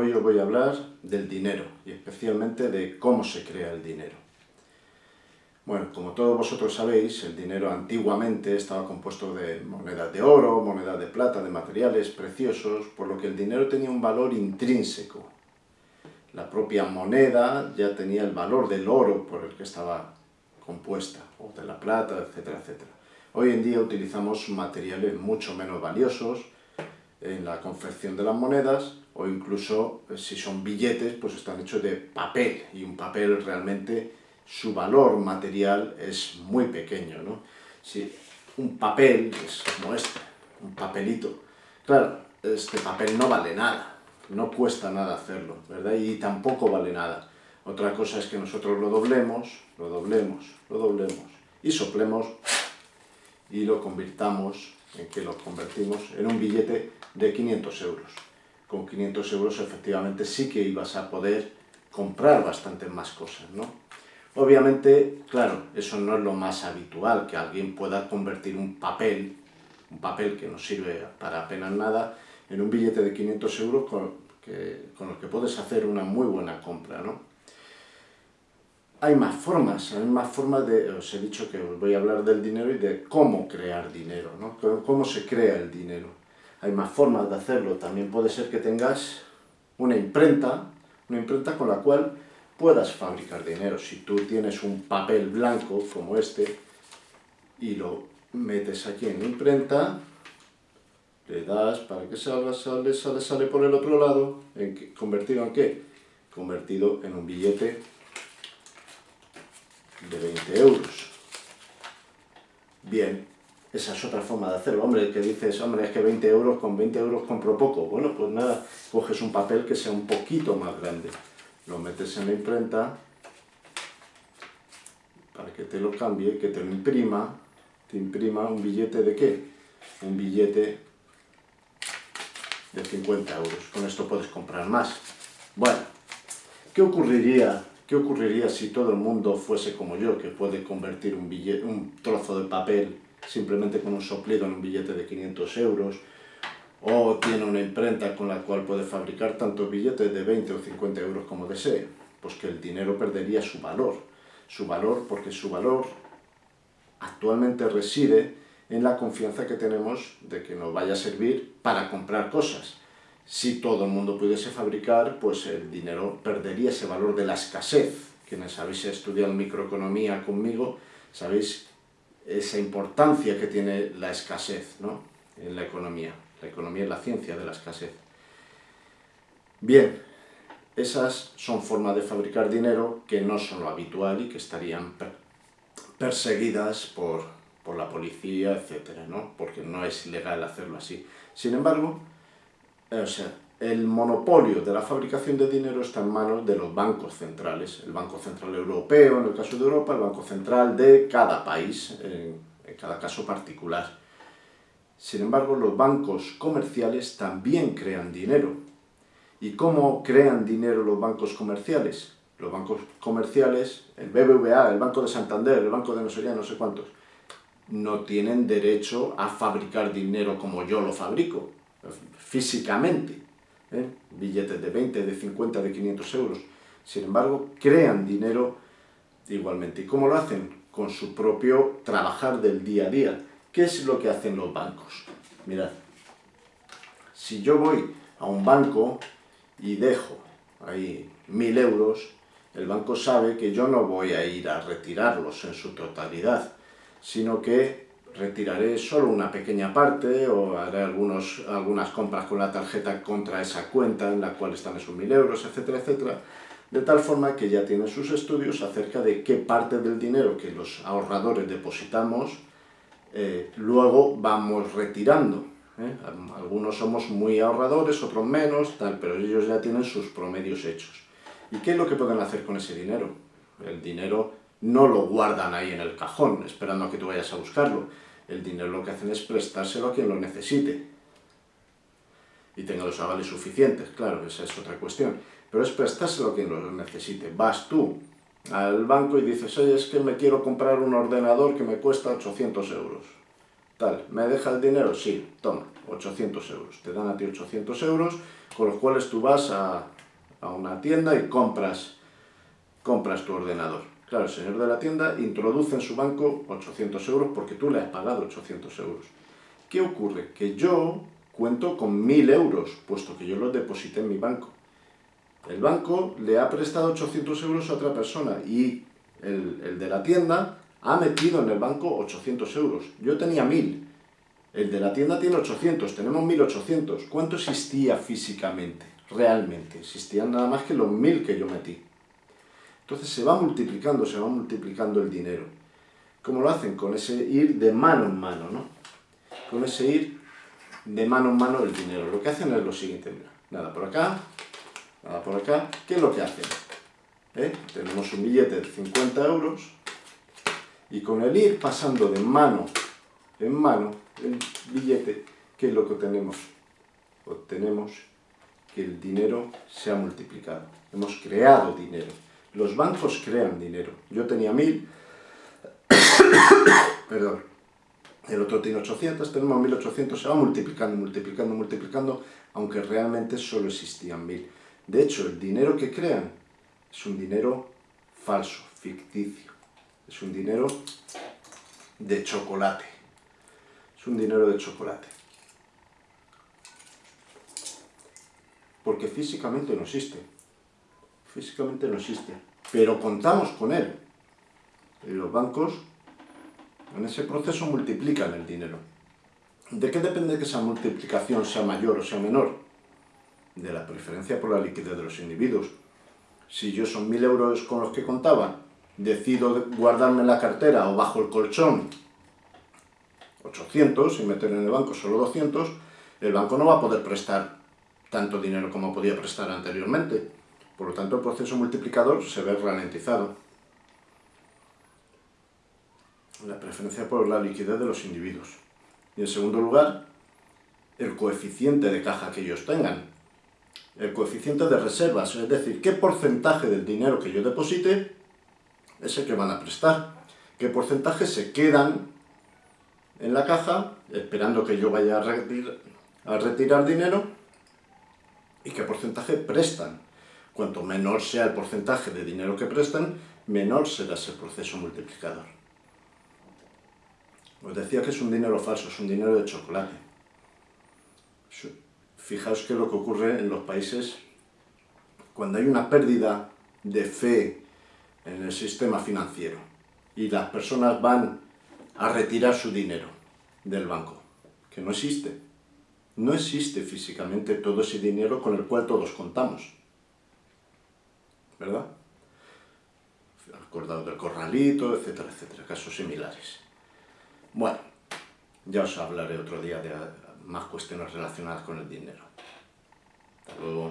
Hoy os voy a hablar del dinero y especialmente de cómo se crea el dinero. Bueno, como todos vosotros sabéis, el dinero antiguamente estaba compuesto de monedas de oro, monedas de plata, de materiales preciosos, por lo que el dinero tenía un valor intrínseco. La propia moneda ya tenía el valor del oro por el que estaba compuesta, o de la plata, etcétera, etcétera. Hoy en día utilizamos materiales mucho menos valiosos en la confección de las monedas, o incluso eh, si son billetes, pues están hechos de papel, y un papel realmente, su valor material es muy pequeño, ¿no? Si un papel es como este, un papelito, claro, este papel no vale nada, no cuesta nada hacerlo, ¿verdad? Y tampoco vale nada. Otra cosa es que nosotros lo doblemos, lo doblemos, lo doblemos, y soplemos, y lo convirtamos, en que lo convertimos en un billete de 500 euros con 500 euros efectivamente sí que ibas a poder comprar bastantes más cosas, ¿no? Obviamente, claro, eso no es lo más habitual, que alguien pueda convertir un papel, un papel que no sirve para apenas nada, en un billete de 500 euros con, el que puedes hacer una muy buena compra, ¿no? Hay más formas, hay más formas de... Os he dicho que os voy a hablar del dinero y de cómo crear dinero, ¿no? Cómo se crea el dinero hay más formas de hacerlo. También puede ser que tengas una imprenta, una imprenta con la cual puedas fabricar dinero. Si tú tienes un papel blanco como este y lo metes aquí en la imprenta, le das para que salga, sale, sale, sale por el otro lado, en ¿convertido en qué? Convertido en un billete de 20 euros. Bien, esa es otra forma de hacerlo. Hombre, que dices, hombre, es que 20 euros, con 20 euros compro poco. Bueno, pues nada, coges un papel que sea un poquito más grande. Lo metes en la imprenta para que te lo cambie, que te lo imprima. Te imprima un billete de qué? Un billete de 50 euros. Con esto puedes comprar más. Bueno, ¿qué ocurriría, qué ocurriría si todo el mundo fuese como yo, que puede convertir un, billete, un trozo de papel simplemente con un soplido en un billete de 500 euros, o tiene una imprenta con la cual puede fabricar tantos billetes de 20 o 50 euros como desee, pues que el dinero perdería su valor. Su valor porque su valor actualmente reside en la confianza que tenemos de que nos vaya a servir para comprar cosas. Si todo el mundo pudiese fabricar, pues el dinero perdería ese valor de la escasez. Quienes habéis estudiado microeconomía conmigo, sabéis esa importancia que tiene la escasez ¿no? en la economía. La economía es la ciencia de la escasez. Bien, esas son formas de fabricar dinero que no son lo habitual y que estarían perseguidas por, por la policía, etc. ¿no? Porque no es ilegal hacerlo así. Sin embargo, o sea, el monopolio de la fabricación de dinero está en manos de los bancos centrales. El Banco Central Europeo, en el caso de Europa, el Banco Central de cada país, en, cada caso particular. Sin embargo, los bancos comerciales también crean dinero. ¿Y cómo crean dinero los bancos comerciales? Los bancos comerciales, el BBVA, el Banco de Santander, el Banco de no no sé cuántos, no tienen derecho a fabricar dinero como yo lo fabrico, físicamente ¿eh? billetes de 20, de 50, de 500 euros. Sin embargo, crean dinero igualmente. ¿Y cómo lo hacen? Con su propio trabajar del día a día. ¿Qué es lo que hacen los bancos? Mirad, si yo voy a un banco y dejo ahí mil euros, el banco sabe que yo no voy a ir a retirarlos en su totalidad, sino que retiraré solo una pequeña parte o haré algunos, algunas compras con la tarjeta contra esa cuenta en la cual están esos mil euros, etcétera, etcétera, de tal forma que ya tienen sus estudios acerca de qué parte del dinero que los ahorradores depositamos eh, luego vamos retirando. ¿eh? Algunos somos muy ahorradores, otros menos, tal, pero ellos ya tienen sus promedios hechos. ¿Y qué es lo que pueden hacer con ese dinero? El dinero no lo guardan ahí en el cajón, esperando a que tú vayas a buscarlo. El dinero lo que hacen es prestárselo a quien lo necesite. Y tenga los avales suficientes, claro, esa es otra cuestión. Pero es prestárselo a quien lo necesite. Vas tú al banco y dices, oye, es que me quiero comprar un ordenador que me cuesta 800 euros. Tal, ¿me deja el dinero? Sí, toma, 800 euros. Te dan a ti 800 euros con los cuales tú vas a, a una tienda y compras, compras tu ordenador. Claro, el señor de la tienda introduce en su banco 800 euros porque tú le has pagado 800 euros. ¿Qué ocurre? Que yo cuento con 1000 euros, puesto que yo los deposité en mi banco. El banco le ha prestado 800 euros a otra persona y el, el de la tienda ha metido en el banco 800 euros. Yo tenía 1000. El de la tienda tiene 800, tenemos 1800. ¿Cuánto existía físicamente? Realmente. Existían nada más que los 1000 que yo metí. Entonces se va multiplicando, se va multiplicando el dinero. ¿Cómo lo hacen? Con ese ir de mano en mano, ¿no? Con ese ir de mano en mano el dinero. Lo que hacen es lo siguiente, mira. Nada por acá, nada por acá. ¿Qué es lo que hacen? ¿Eh? Tenemos un billete de 50 euros y con el ir pasando de mano en mano el billete, ¿qué es lo que obtenemos? Obtenemos que el dinero se ha multiplicado. Hemos creado dinero. Los bancos crean dinero. Yo tenía mil, perdón, el otro tiene 800, tenemos 1800, se va multiplicando, multiplicando, multiplicando, aunque realmente solo existían mil. De hecho, el dinero que crean es un dinero falso, ficticio. Es un dinero de chocolate. Es un dinero de chocolate. Porque físicamente no existe. Físicamente no existe. Pero contamos con él. Y los bancos en ese proceso multiplican el dinero. ¿De qué depende que esa multiplicación sea mayor o sea menor? De la preferencia por la liquidez de los individuos. Si yo son mil euros con los que contaba, decido guardarme en la cartera o bajo el colchón 800 y meter en el banco solo 200, el banco no va a poder prestar tanto dinero como podía prestar anteriormente. Por lo tanto, el proceso multiplicador se ve ralentizado. La preferencia por la liquidez de los individuos. Y en segundo lugar, el coeficiente de caja que ellos tengan. El coeficiente de reservas, es decir, qué porcentaje del dinero que yo deposite es el que van a prestar. Qué porcentaje se quedan en la caja esperando que yo vaya a retirar, dinero y qué porcentaje prestan. Cuanto menor sea el porcentaje de dinero que prestan, menor será ese proceso multiplicador. Os decía que es un dinero falso, es un dinero de chocolate. Fijaos que lo que ocurre en los países, cuando hay una pérdida de fe en el sistema financiero y las personas van a retirar su dinero del banco, que no existe. No existe físicamente todo ese dinero con el cual todos contamos. ¿Verdad? Acordado del corralito, etcétera, etcétera, casos similares. Bueno, ya os hablaré otro día de más cuestiones relacionadas con el dinero. Hasta luego.